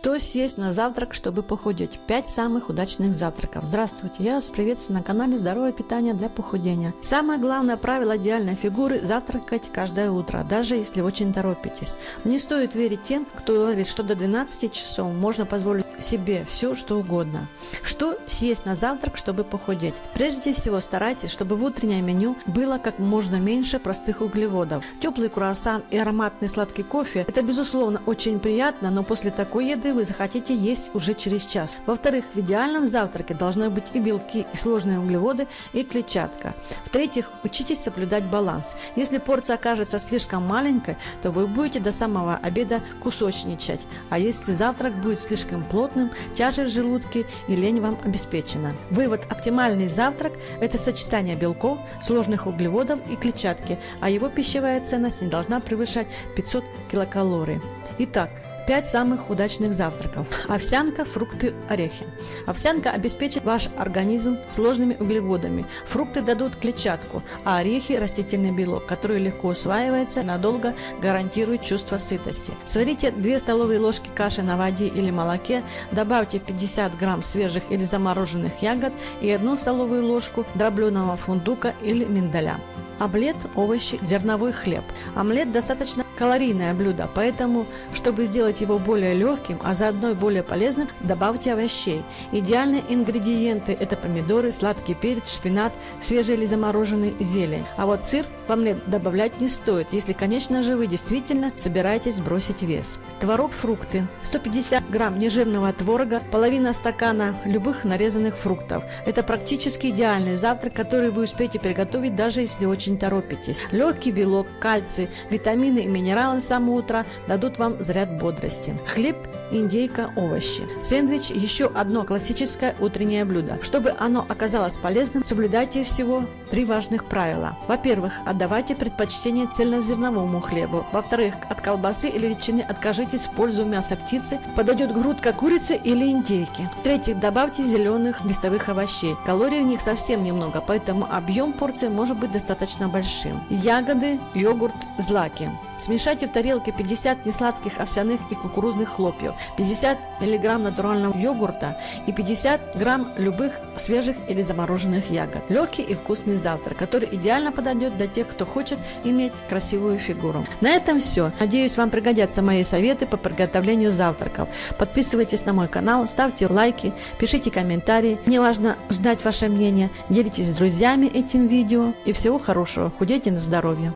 Что съесть на завтрак, чтобы похудеть? Пять самых удачных завтраков. Здравствуйте, я вас приветствую на канале Здоровое питание для похудения. Самое главное правило идеальной фигуры – завтракать каждое утро, даже если очень торопитесь. Не стоит верить тем, кто говорит, что до 12 часов можно позволить себе все, что угодно. Что съесть на завтрак, чтобы похудеть? Прежде всего старайтесь, чтобы в утреннее меню было как можно меньше простых углеводов. Теплый круассан и ароматный сладкий кофе – это безусловно очень приятно, но после такой еды еды вы захотите есть уже через час. Во-вторых, в идеальном завтраке должны быть и белки, и сложные углеводы, и клетчатка. В-третьих, учитесь соблюдать баланс. Если порция окажется слишком маленькой, то вы будете до самого обеда кусочничать. А если завтрак будет слишком плотным, тяжесть в желудке и лень вам обеспечена. Вывод. Оптимальный завтрак – это сочетание белков, сложных углеводов и клетчатки, а его пищевая ценность не должна превышать 500 килокалорий. Итак, 5 самых удачных завтраков. Овсянка, фрукты, орехи. Овсянка обеспечит ваш организм сложными углеводами. Фрукты дадут клетчатку, а орехи – растительный белок, который легко усваивается и надолго гарантирует чувство сытости. Сварите 2 столовые ложки каши на воде или молоке, добавьте 50 грамм свежих или замороженных ягод и 1 столовую ложку дробленого фундука или миндаля. Омлет, овощи, зерновой хлеб. Омлет достаточно калорийное блюдо, поэтому, чтобы сделать его более легким, а заодно и более полезным, добавьте овощей. Идеальные ингредиенты – это помидоры, сладкий перец, шпинат, свежий или замороженный зелень. А вот сыр в омлет добавлять не стоит, если, конечно же, вы действительно собираетесь сбросить вес. Творог, фрукты. 150 грамм нежирного творога, половина стакана любых нарезанных фруктов. Это практически идеальный завтрак, который вы успеете приготовить, даже если очень торопитесь. Легкий белок, кальций, витамины и минералы с самого утра дадут вам заряд бодрости. Хлеб, индейка, овощи. Сэндвич – еще одно классическое утреннее блюдо. Чтобы оно оказалось полезным, соблюдайте всего три важных правила. Во-первых, отдавайте предпочтение цельнозерновому хлебу. Во-вторых, от колбасы или ветчины откажитесь в пользу мяса птицы. Подойдет грудка курицы или индейки. В-третьих, добавьте зеленых листовых овощей. Калорий в них совсем немного, поэтому объем порции может быть достаточно большим. Ягоды, йогурт, злаки. Смешайте в тарелке 50 несладких овсяных и кукурузных хлопьев, 50 мг натурального йогурта и 50 грамм любых свежих или замороженных ягод. Легкий и вкусный завтрак, который идеально подойдет для тех, кто хочет иметь красивую фигуру. На этом все. Надеюсь, вам пригодятся мои советы по приготовлению завтраков. Подписывайтесь на мой канал, ставьте лайки, пишите комментарии. Мне важно знать ваше мнение. Делитесь с друзьями этим видео. И всего хорошего. Худейте на здоровье.